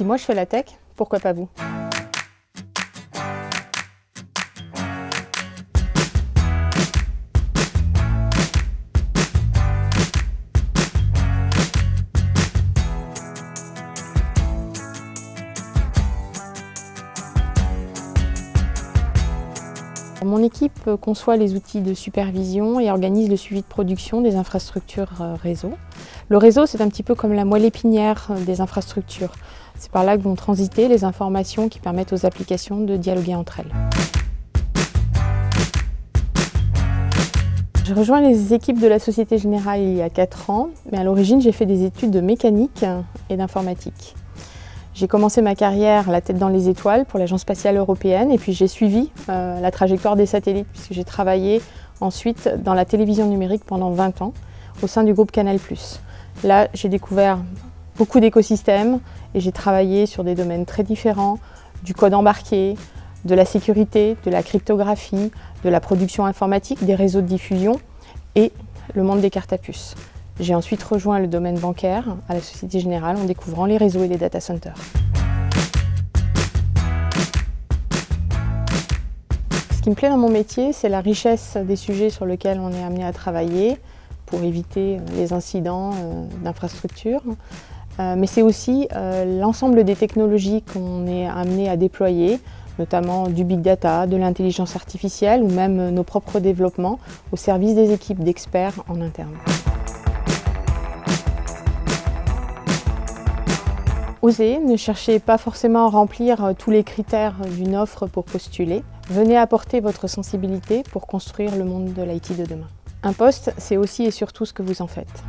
Si moi je fais la tech, pourquoi pas vous? Mon équipe conçoit les outils de supervision et organise le suivi de production des infrastructures euh, réseau. Le réseau, c'est un petit peu comme la moelle épinière euh, des infrastructures. C'est par là que vont transiter les informations qui permettent aux applications de dialoguer entre elles. J'ai rejoint les équipes de la Société Générale il y a 4 ans, mais à l'origine j'ai fait des études de mécanique et d'informatique. J'ai commencé ma carrière la tête dans les étoiles pour l'Agence spatiale européenne et puis j'ai suivi euh, la trajectoire des satellites puisque j'ai travaillé ensuite dans la télévision numérique pendant 20 ans au sein du groupe Canal+. Là, j'ai découvert beaucoup d'écosystèmes et j'ai travaillé sur des domaines très différents, du code embarqué, de la sécurité, de la cryptographie, de la production informatique, des réseaux de diffusion et le monde des cartes à puces. J'ai ensuite rejoint le domaine bancaire à la Société Générale en découvrant les réseaux et les data centers. Ce qui me plaît dans mon métier, c'est la richesse des sujets sur lesquels on est amené à travailler pour éviter les incidents euh, d'infrastructure. Euh, mais c'est aussi euh, l'ensemble des technologies qu'on est amené à déployer, notamment du big data, de l'intelligence artificielle ou même nos propres développements au service des équipes d'experts en interne. Osez, ne cherchez pas forcément à remplir euh, tous les critères d'une offre pour postuler. Venez apporter votre sensibilité pour construire le monde de l'IT de demain. Un poste, c'est aussi et surtout ce que vous en faites.